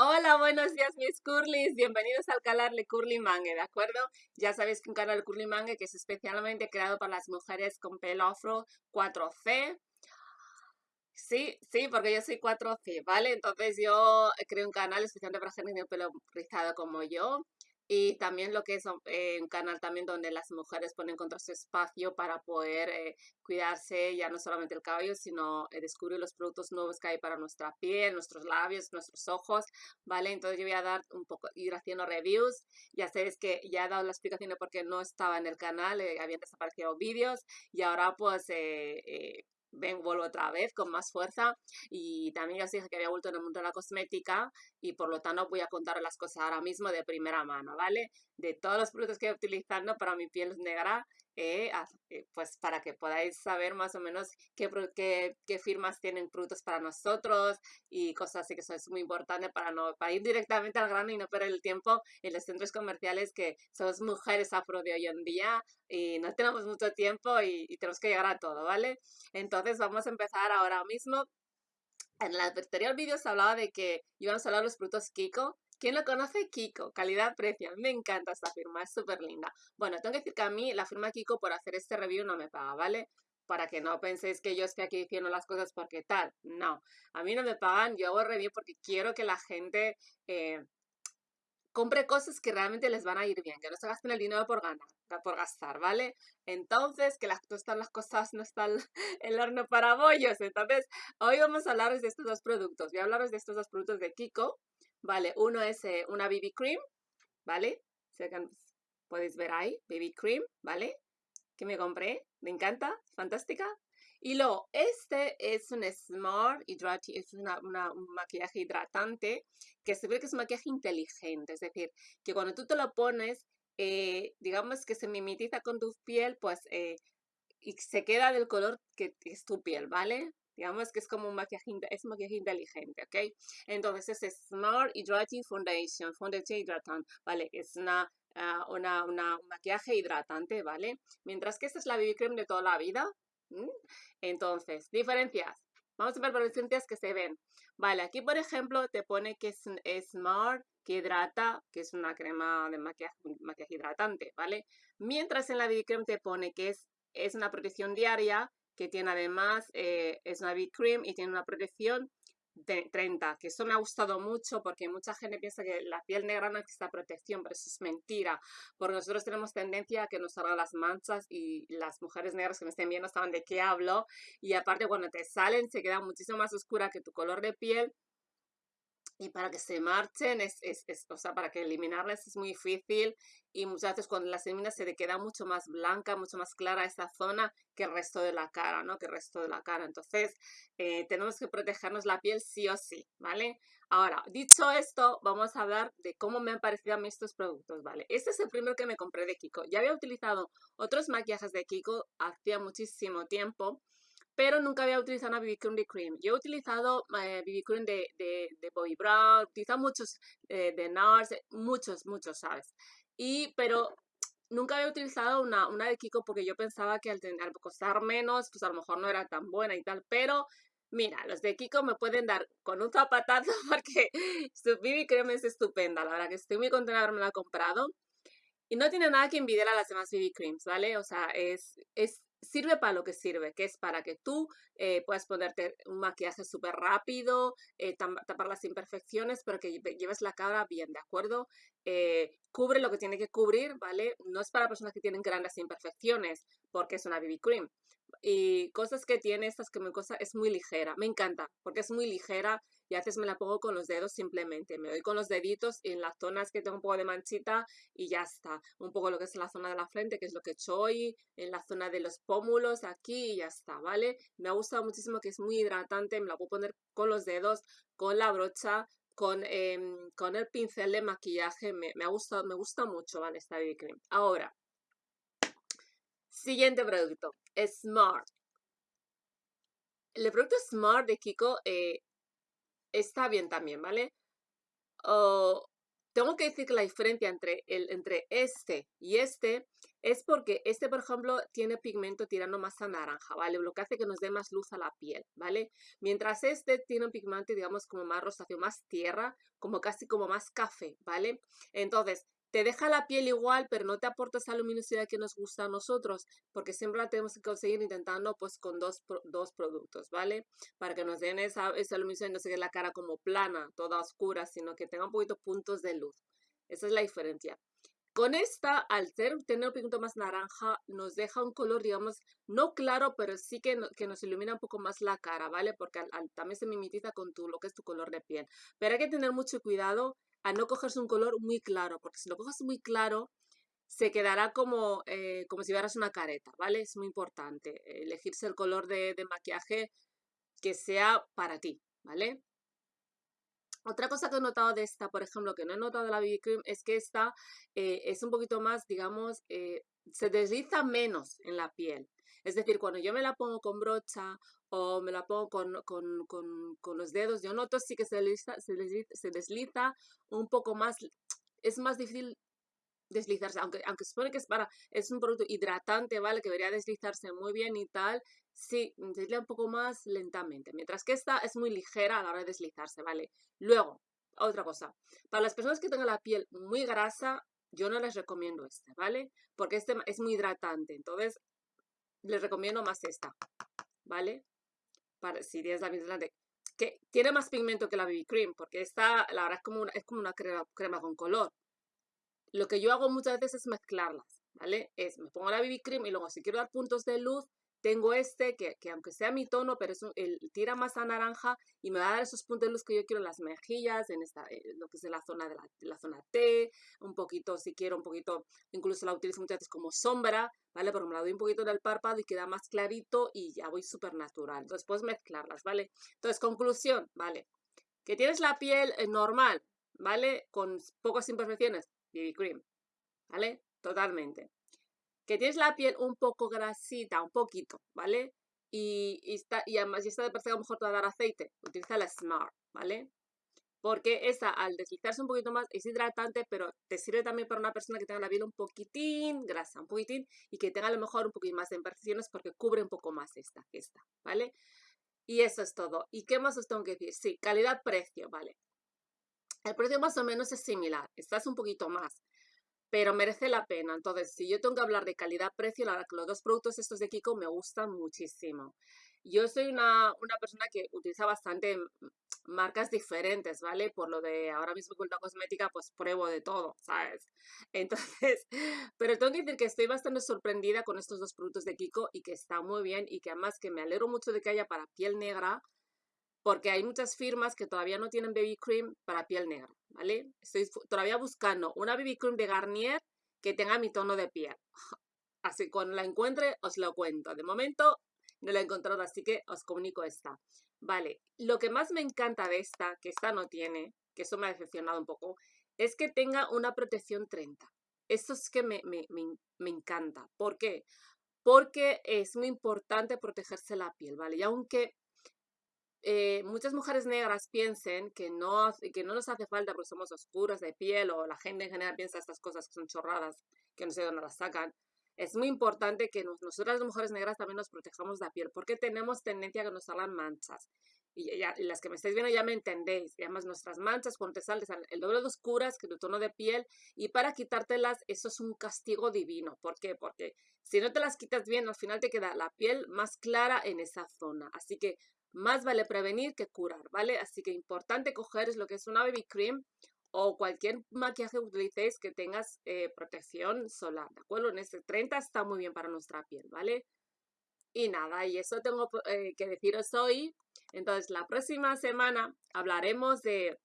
Hola, buenos días mis curlis, bienvenidos al canal de Curly Mangue, ¿de acuerdo? Ya sabéis que un canal Curly Mangue que es especialmente creado para las mujeres con pelo afro 4C. Sí, sí, porque yo soy 4C, ¿vale? Entonces yo creo un canal especialmente para gente con pelo rizado como yo. Y también lo que es eh, un canal también donde las mujeres pueden encontrar su espacio para poder eh, cuidarse ya no solamente el cabello, sino eh, descubrir los productos nuevos que hay para nuestra piel, nuestros labios, nuestros ojos, ¿vale? Entonces yo voy a dar un poco, ir haciendo reviews. Ya sabéis que ya he dado la explicación de por qué no estaba en el canal, habían desaparecido vídeos y ahora pues ven, vuelvo otra vez con más fuerza y también os dije que había vuelto en el mundo de la cosmética y por lo tanto voy a contar las cosas ahora mismo de primera mano, ¿vale? De todos los productos que estoy utilizando para mi piel negra eh, eh, pues para que podáis saber más o menos qué, qué, qué, firmas tienen productos para nosotros y cosas así que eso es muy importante para, no, para ir directamente al grano y no perder el tiempo en los centros comerciales que somos mujeres afro de hoy en día y no tenemos mucho tiempo y, y tenemos que llegar a todo, ¿vale? Entonces vamos a empezar ahora mismo. En el anterior vídeo se hablaba de que íbamos a hablar de los productos Kiko ¿Quién lo conoce? Kiko, calidad-precio. Me encanta esta firma, es súper linda. Bueno, tengo que decir que a mí la firma Kiko por hacer este review no me paga, ¿vale? Para que no penséis que yo estoy aquí diciendo las cosas porque tal. No, a mí no me pagan, yo hago review porque quiero que la gente eh, compre cosas que realmente les van a ir bien, que no se gasten el dinero por ganar, por gastar, ¿vale? Entonces, que las, no están las cosas, no está el, horno para bollos. Entonces, hoy vamos a hablaros de estos dos productos. Voy a hablaros de estos dos productos de Kiko, Vale, uno es eh, una BB Cream, ¿vale? Podéis ver ahí, BB Cream, ¿vale? Que me compré, me encanta, fantástica. Y luego, este es un Smart Hydrating, es una, un maquillaje hidratante que se ve que es un maquillaje inteligente, es decir, que cuando tú te lo pones, eh, digamos que se mimetiza con tu piel, pues, eh, y se queda del color que es tu piel, ¿vale? Digamos que es como un maquillaje, es maquillaje inteligente, ¿ok? Entonces es Smart Hydrating Foundation, Foundation Hidratante, ¿vale? Es una, ah, una, una, un maquillaje hidratante, ¿vale? Mientras que esta es la BB Cream de toda la vida. Entonces, diferencias. Vamos a ver por las diferencias que se ven. Vale, aquí por ejemplo te pone que es, Smart, que hidrata, que es una crema de maquillaje, maquillaje hidratante, ¿vale? Mientras en la BB Cream te pone que es, es una protección diaria, que tiene además, eh, es una Big Cream y tiene una protección de 30, que eso me ha gustado mucho porque mucha gente piensa que la piel negra no necesita protección, pero eso es mentira, porque nosotros tenemos tendencia a que nos salgan las manchas y las mujeres negras que me estén viendo saben de qué hablo y aparte cuando te salen se queda muchísimo más oscura que tu color de piel y para que se marchen, es, es, o sea, para que eliminarlas es muy difícil y muchas veces cuando las eliminas se te queda mucho más blanca, mucho más clara esa zona que el resto de la cara, ¿no? Que el resto de la cara. Entonces, eh, tenemos que protegernos la piel sí o sí, ¿vale? Ahora, dicho esto, vamos a hablar de cómo me han parecido a mí estos productos, ¿vale? Este es el primero que me compré de Kiko. Ya había utilizado otros maquillajes de Kiko hacía muchísimo tiempo, pero nunca había utilizado una BB Cream de Cream. Yo he utilizado eh, BB Cream de, de, de Bobbi Brown, utilizado muchos eh, de NARS, muchos, muchos, ¿sabes? Y, pero nunca había utilizado una, una de Kiko porque yo pensaba que al, al costar menos, pues a lo mejor no era tan buena y tal, pero Mira, los de Kiko me pueden dar con un zapatazo porque su BB Cream es estupenda. La verdad que estoy muy contenta de haberme la comprado. Y no tiene nada que envidiar a las demás BB Creams, ¿vale? O sea, es, es sirve para lo que sirve, que es para que tú eh, puedas ponerte un maquillaje súper rápido, eh, tapar las imperfecciones, pero que lleves la cara bien, ¿de acuerdo? Eh, cubre lo que tiene que cubrir, ¿vale? No es para personas que tienen grandes imperfecciones, porque es una BB cream. Y cosas que tiene, estas que me cosa, es muy ligera, me encanta, porque es muy ligera y a veces me la pongo con los dedos simplemente. Me doy con los deditos en las zonas que tengo un poco de manchita y ya está. Un poco lo que es la zona de la frente, que es lo que he hecho hoy, en la zona de los pómulos, aquí y ya está, ¿vale? Me ha gustado muchísimo que es muy hidratante, me la puedo poner con los dedos, con la brocha, con, em, con el pincel de maquillaje. Me, ha gustado, me gusta mucho, ¿vale? Esta BB Cream. Ahora, siguiente producto, Smart. El producto Smart de Kiko eh, está bien también, ¿vale? tengo que decir que la diferencia entre, el, entre este y este es porque este, por ejemplo, tiene pigmento tirando más a naranja, ¿vale? Lo que hace que nos dé más luz a la piel, ¿vale? Mientras este tiene un pigmento, digamos, como más rosáceo, más tierra, como casi como más café, ¿vale? Entonces, te deja la piel igual, pero no te aporta esa luminosidad que nos gusta a nosotros, porque siempre la tenemos que conseguir intentando pues con dos, dos productos, ¿vale? Para que nos den esa, esa luminosidad y no se quede la cara como plana, toda oscura, sino que tenga un poquito puntos de luz. Esa es la diferencia. Con esta, al tener un pigmento más naranja, nos deja un color, digamos, no claro, pero sí que, nos ilumina un poco más la cara, ¿vale? Porque también se mimetiza con tu, lo que es tu color de piel. Pero hay que tener mucho cuidado a no cogerse un color muy claro, porque si lo coges muy claro, se quedará como, eh, como si vieras una careta, ¿vale? Es muy importante elegirse el color de maquillaje que sea para ti, ¿vale? Otra cosa que he notado de esta, por ejemplo, que no he notado de la BB Cream, es que esta eh, es un poquito más, digamos, eh, se desliza menos en la piel. Es decir, cuando yo me la pongo con brocha o me la pongo con, con, con, con los dedos, yo noto sí que se desliza, se, desliza, se desliza un poco más, es más difícil deslizarse, aunque, aunque supone que es para, es un producto hidratante, ¿vale? Que debería deslizarse muy bien y tal, sí, desliza un poco más lentamente, mientras que esta es muy ligera a la hora de deslizarse, ¿vale? Luego, otra cosa, para las personas que tengan la piel muy grasa, yo no les recomiendo este, ¿vale? Porque este es muy hidratante, entonces les recomiendo más esta, ¿vale? Para, si tienes la piel grande, que tiene más pigmento que la BB Cream, porque esta, la verdad, es como una, es como una crema, crema con color. Lo que yo hago muchas veces es mezclarlas, ¿vale? Es, me pongo la BB Cream y luego si quiero dar puntos de luz, tengo este que, aunque sea mi tono, pero es el, tira más a naranja y me va a dar esos puntos de luz que yo quiero en las mejillas, en esta, eh, lo que es la zona de la, zona T, un poquito, si quiero, un poquito, incluso la utilizo muchas veces como sombra, ¿vale? Porque me la doy un poquito en el párpado y queda más clarito y ya voy súper natural. Entonces puedes mezclarlas, ¿vale? Entonces, conclusión, ¿vale? Que tienes la piel eh, normal, ¿vale? Con pocas imperfecciones, BB Cream, ¿vale? Totalmente que tienes la piel un poco grasita, un poquito, ¿vale? Y, está, y además, si está de parecer a lo mejor te va a dar aceite, utiliza la Smart, ¿vale? Porque esa, al deslizarse un poquito más, es hidratante, pero te sirve también para una persona que tenga la piel un poquitín grasa, un poquitín, y que tenga a lo mejor un poquito más de imperfecciones porque cubre un poco más esta esta, ¿vale? Y eso es todo. ¿Y qué más os tengo que decir? Sí, calidad-precio, ¿vale? El precio más o menos es similar, estás un poquito más pero merece la pena. Entonces, si yo tengo que hablar de calidad-precio, los dos productos estos de Kiko me gustan muchísimo. Yo soy una, persona que utiliza bastante marcas diferentes, ¿vale? Por lo de ahora mismo con la cosmética, pues pruebo de todo, ¿sabes? Entonces, pero tengo que decir que estoy bastante sorprendida con estos dos productos de Kiko y que está muy bien y que además que me alegro mucho de que haya para piel negra, porque hay muchas firmas que todavía no tienen baby cream para piel negra, ¿vale? Estoy todavía buscando una baby cream de Garnier que tenga mi tono de piel. Así cuando la encuentre os lo cuento. De momento no la he encontrado, así que os comunico esta. Vale, lo que más me encanta de esta, que esta no tiene, que eso me ha decepcionado un poco, es que tenga una protección 30. Esto es que me, me, me, me encanta. ¿Por qué? Porque es muy importante protegerse la piel, ¿vale? Y aunque eh, muchas mujeres negras piensen que no, que no nos hace falta porque somos oscuras de piel o la gente en general piensa estas cosas que son chorradas, que no sé dónde las sacan. Es muy importante que nosotras las mujeres negras también nos protejamos la piel porque tenemos tendencia a que nos salgan manchas. Y, ya, las que me estáis viendo ya me entendéis. Además nuestras manchas cuando te salen el doble de oscuras que tu tono de piel y para quitártelas eso es un castigo divino. ¿Por qué? Porque si no te las quitas bien al final te queda la piel más clara en esa zona. Así que más vale prevenir que curar, ¿vale? Así que importante coger es lo que es una baby cream o cualquier maquillaje que utilicéis que tengas eh, protección solar, ¿de acuerdo? En este 30 está muy bien para nuestra piel, ¿vale? Y nada, y eso tengo eh, que deciros hoy. Entonces, la próxima semana hablaremos de,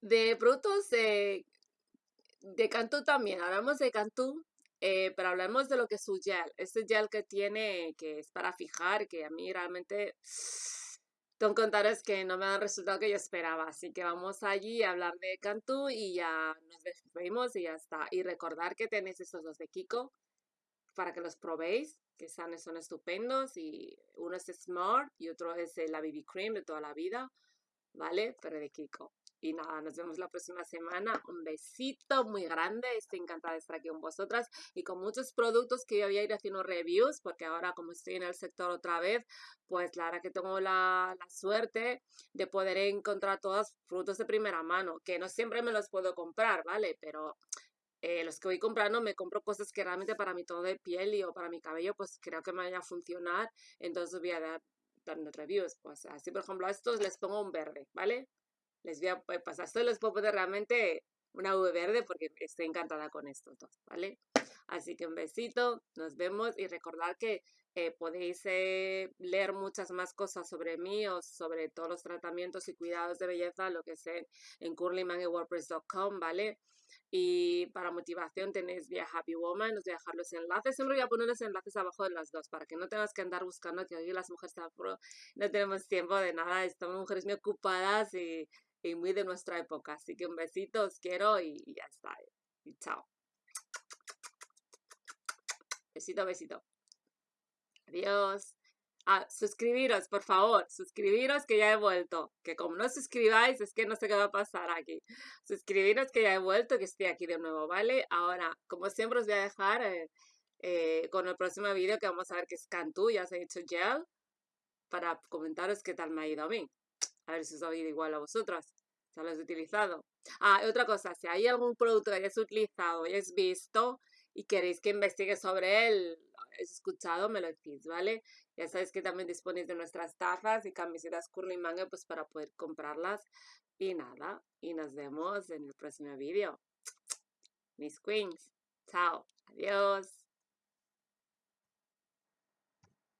de productos de, Cantú también. Hablamos de Cantú eh, pero hablemos de lo que es su gel. Este gel que tiene, que es para fijar, que a mí realmente que contaros que no me el resultado que yo esperaba. Así que vamos allí a hablar de Cantú y ya nos despedimos y ya está. Y recordar que tenéis estos dos de Kiko para que los probéis, que son, son estupendos. Y uno es Smart y otro es la BB Cream de toda la vida, ¿vale? Pero de Kiko. Y nada, nos vemos la próxima semana. Un besito muy grande. Estoy encantada de estar aquí con vosotras y con muchos productos que yo voy a ir haciendo reviews, porque ahora como estoy en el sector otra vez, pues la verdad que tengo la, suerte de poder encontrar todos frutos de primera mano, que no siempre me los puedo comprar, ¿vale? Pero eh, los que voy comprando me compro cosas que realmente para mi tono de piel y o para mi cabello pues creo que me vayan a funcionar, entonces voy a dar dando reviews, pues así por ejemplo a estos les pongo un verde, ¿vale? Les voy a pasar, pues, estos les puedo poner realmente una V verde porque estoy encantada con estos dos, ¿vale? Así que un besito, nos vemos y recordad que eh, podéis eh, leer muchas más cosas sobre mí o sobre todos los tratamientos y cuidados de belleza, lo que sé en curlymanguewordpress.com, ¿vale? Y para motivación tenéis via Happy Woman, os voy a dejar los enlaces. Siempre voy a poner los enlaces abajo de las dos para que no tengas que andar buscando que hoy las mujeres no tenemos tiempo de nada, estamos mujeres muy ocupadas y, y muy de nuestra época. Así que un besito, os quiero y, ya está. Y chao. Besito, besito. Adiós. Ah, suscribiros, por favor, suscribiros que ya he vuelto. Que como no suscribáis, es que no sé qué va a pasar aquí. Suscribiros que ya he vuelto, que estoy aquí de nuevo, ¿vale? Ahora, como siempre, os voy a dejar eh, eh, con el próximo vídeo que vamos a ver que es Cantú, ya os he dicho gel, para comentaros qué tal me ha ido a mí. A ver si os ha ido igual a vosotras. Ya lo he utilizado. Ah, otra cosa, si hay algún producto que hayáis utilizado, hayáis visto y queréis que investigue sobre él, escuchado, me lo decís, ¿vale? Ya sabéis que también disponéis de nuestras tazas y camisetas Curly Manga pues para poder comprarlas. Y nada, y nos vemos en el próximo vídeo. Mis queens. Chao. Adiós.